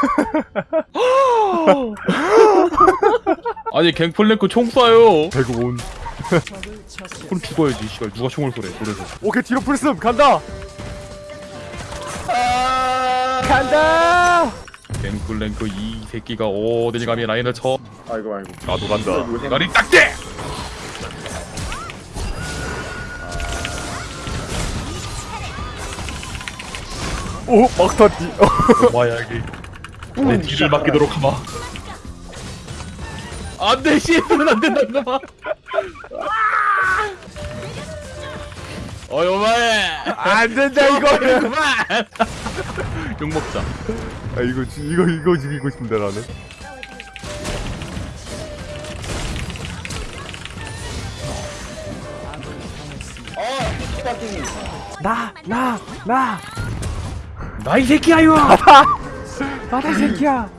아니 갱플랭크 총 쏴요 배구 온. 그럼 죽어야지 씨발 누가 총을 쏘래 그래서 오케이 뒤로 풀스음 간다. 간다. 갱플랭크 이 새끼가 어딜 감히 라인을 쳐 아이고 아이고. 나도 간다. 나리 딱대 오 막타띠. 마야기 내 뒤를 맡기도록 하마. 안돼 씨는 안 된다 마 어이 오마에 안 된다 이거는. 그만. 욕 먹자. 아 이거 지- 이거 이거 죽이고 싶은데 나는. 나, 나, 나, 나 이 새끼야 이거 이 새끼야.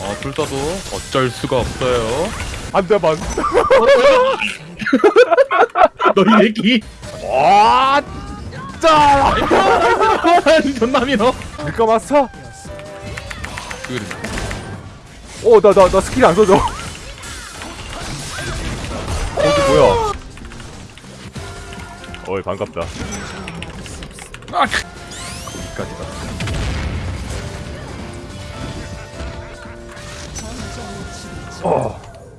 아 불사도 어쩔 수가 없어요 한 대만. 너이 새끼 와, 짜. 존남이 너 밀가 마스터. 그래 오, 나, 나, 나 스킬 안 써져. 거기 뭐야? 어이 반갑다. 아 거기까지 가 어,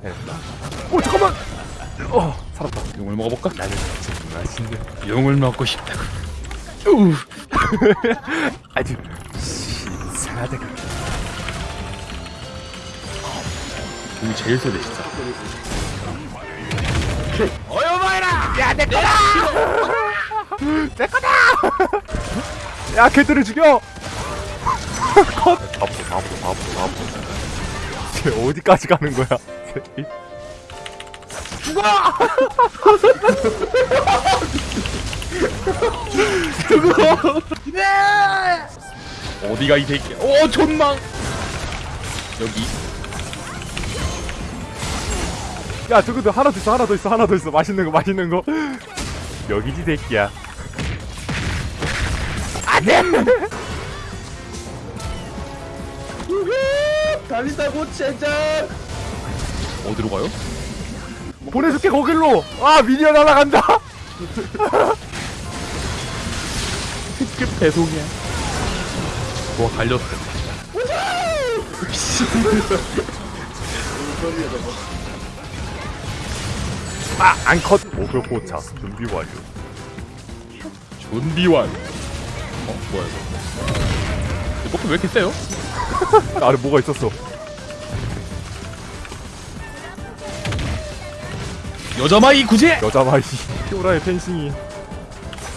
됐다. 오 잠깐만. 어, 살았다. 용을 먹어볼까? 나는 맛있는 용을 먹고 싶다고 우 아주 신선하다. 용이 제일 세대 진짜 야, 걔들을 죽여. 컷. 바보, 바보, 바보, 바보. 쟤 어디까지 가는 거야? 새끼. 어디가 이 새끼야 오 존망 여기 야, 저거도 하나 더 있어, 하나 더 있어, 하나 더 있어. 맛있는 거, 맛있는 거. 여기지, 새끼야. 달린다고 젠장. 어디로 가요? 보내줄게, 거길로. 아, 미니언 날아간다. 특급 배송이야 뭐 달렸어 아, 안 컷. 목표 포착. 준비 완료. 준비 완 어? 뭐야 이거 이 버프 왜 이렇게 세요? 아래 뭐가 있었어. 여자마이 구제! 여자 마이. 피오라의 펜싱이.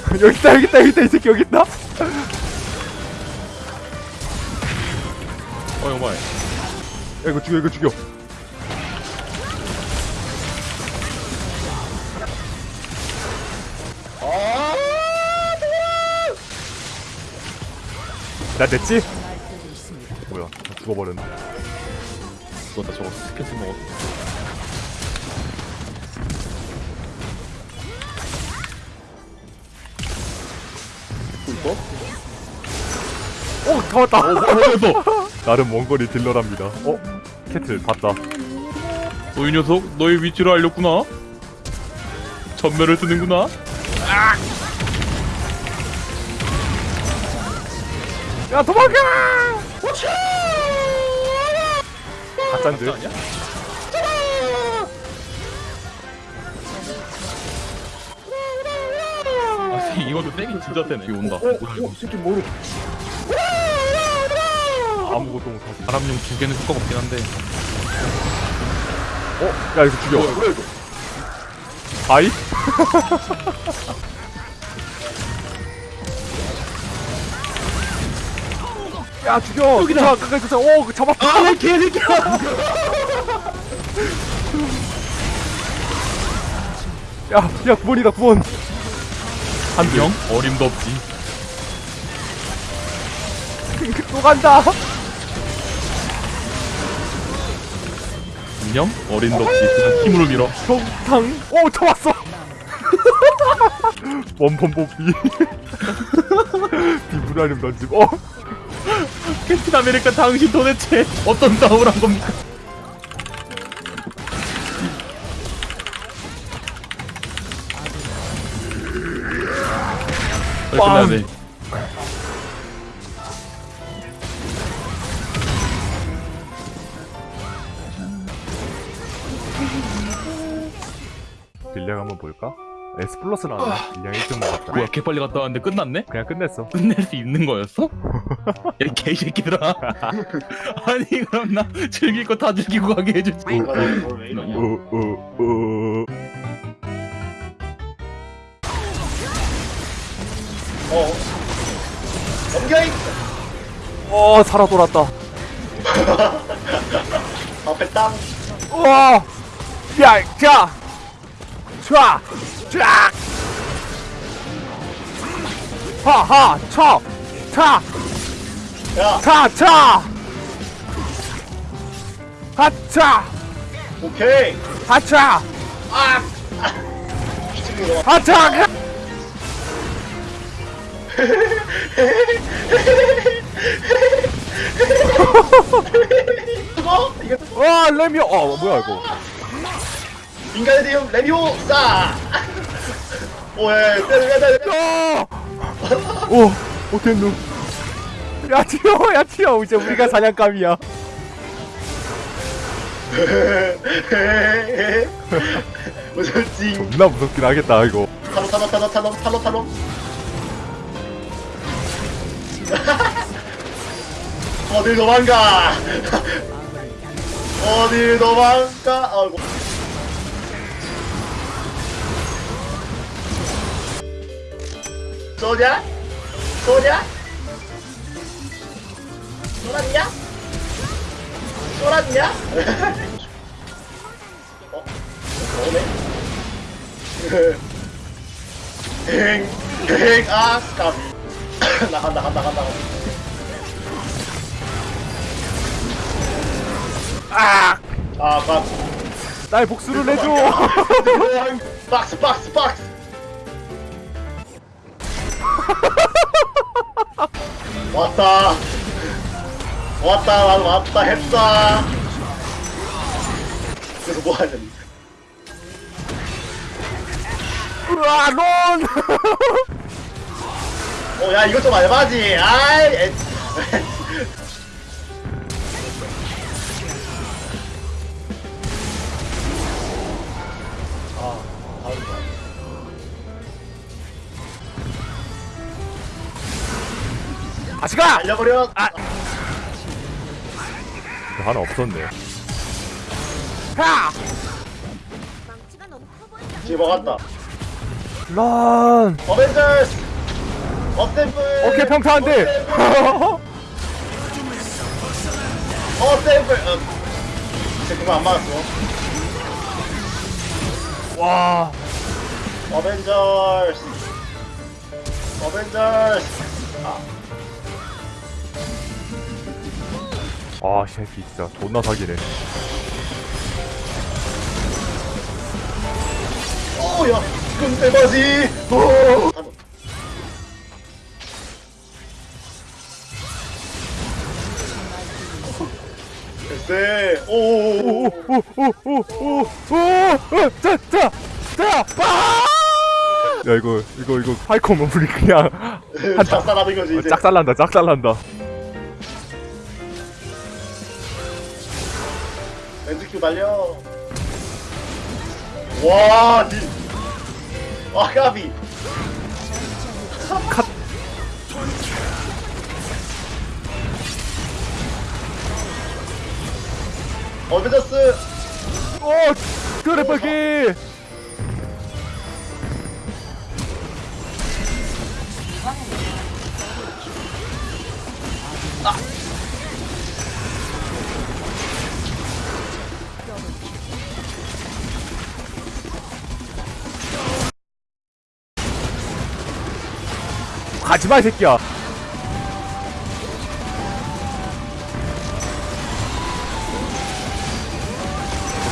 여기 있다, 여기 있다, 여기 있다, 이 새끼 여기 있다. 어이 오마이 야, 이거 죽여, 이거 죽여. 나 됐지? 죽어버렸네. 죽었다 저거 스케치 먹었어 어, 다 왔다. 어디서? 나름 원거리 딜러랍니다. 어, 캐틀 봤다. 너이 녀석 너의 위치를 알렸구나 전멸을 쓰는구나 야, 도망가! 가짠데? 아니야? 아 세- 이것도 세긴 진짜 세네 여기 온다 이거 오, 새끼 모르. 아무것도 못하지. 바람용 두 개는 효과가 없긴 한데 어, 야, 이거 죽여. 뭐야 이거? 아이? 야, 죽여! 여기다! 끝까지 쫓아! 오, 그 잡았다! 아내 개새끼야 야, 야, 9번이다, 9번! 한명 어림도 없지 또 간다! 안녕 어림도 없지 그냥 힘으로 밀어 경탕! 오, 잡았어! 원펀 뽑기. 비브라늄 던짐. 어? 캡틴 아메리카 당신 도대체 어떤 싸움을 한 겁니까? 빨리 돼. 딜량 한번 볼까? S 플러스 나왔네. 딜량 1등 먹었다. 뭐야 개 빨리 갔다 왔는데 끝났네? 그냥 끝냈어. 끝낼 수 있는 거였어? 야 개새끼들아 아니 그럼 나 즐길 거 다 즐기고 가게 해주지 우우우. 어. 넘겨 이어 살아 돌았다. 앞에 땅. 우와! 야, 자! 촤! 쫙! 하하! 쳐! 차! 야, 차! 차! 하차! 오케이. 하차! 아. 하차! 와, 레미오! 어, 뭐야, 이거. 인간의 대형 레미오 싸. 오예, 때려 때려 때려. 야! 오, 오텐누. 야, 튀어, 야, 튀어. 이제 우리가 사냥감이야. 무섭지. 존나 무섭긴 하겠다, 이거. 탈로 탈로 탈로 탈로 탈로 탈로. 어딜 도망가? 어딜 도망가? 아이고. 쏘냐? 쏘냐? 쏘았냐? 쏘았냐? 어? 오네? 행, 행, 아, 까비. 나간다, 간다, 간다, 간다. 아! 아, 박. 나의 복수를 내줘! 박스, 박스, 박스. 왔다. 왔다, 왔- 왔다, 했다. 그래서 뭐 하냐니. 우와, 론! 어, 야, 이거 좀 알바지. 아이, 에. 아, 다음 거. 아시가! 알려버려. 아, 하나 없었네. 하! 망치가 너무 커 보인다. 지금 먹었다. 런! 어벤져스. 어셈블. 오케이, 평타 안 돼! 어셈블. 어. 쟤 그거 안 맞았어. 와, 어벤져스. 어벤져스. 아, 아, 이 새끼 진짜 존나 사기네. 오야. 오. 오. 오, 오, 오, 오, 오, 오! 야, 거지 이제. 짝살난다, 짝살난다. 렌즈큐 달려. 와, 니. 와, 까비. 컷. 어벤져스. 오, 그래, 빨리! 가지마, 이 새끼야.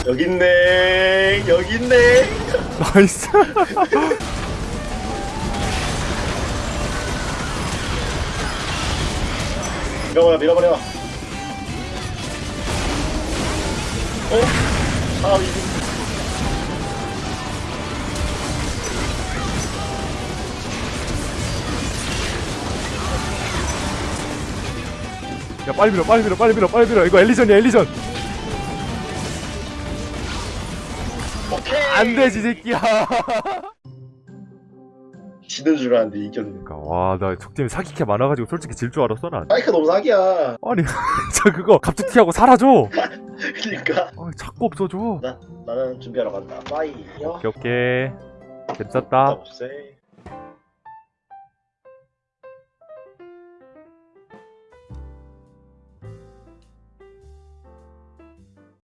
여기 있네. 여기 있네. 나이스. 밀어버려 밀어버려 어? 아 이거 야 빨리 밀어 빨리 밀어 빨리 밀어 빨리 밀어. 이거 엘리전이야 엘리전. 오케이. 안 되지 새끼야. 지는 줄 알았는데 이겼네. 그러니까 와나 적팀이 사기캐 많아가지고 솔직히 질 줄 알았어 난. 사이크 너무 사기야. 아니 저 그거 갑툭 튀하고 사라져. 그니까. 아, 자꾸 없어져. 나, 나는 준비하러 간다. 빠이 요. 오케이 오케이. 재밌었다